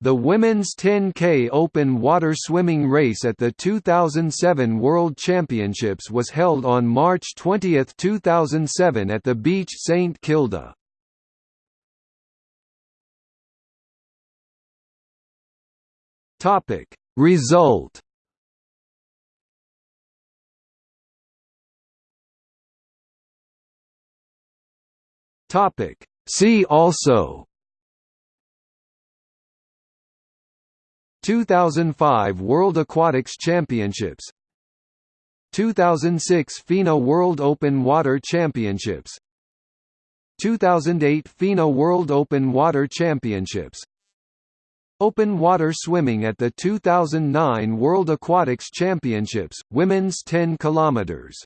The women's 10K open water swimming race at the 2007 World Championships was held on March 20, 2007 at the beach St Kilda. Topic Result Topic See also 2005 World Aquatics Championships. 2006 FINA World Open Water Championships. 2008 FINA World Open Water Championships. Open water swimming at the 2009 World Aquatics Championships, women's 10 kilometers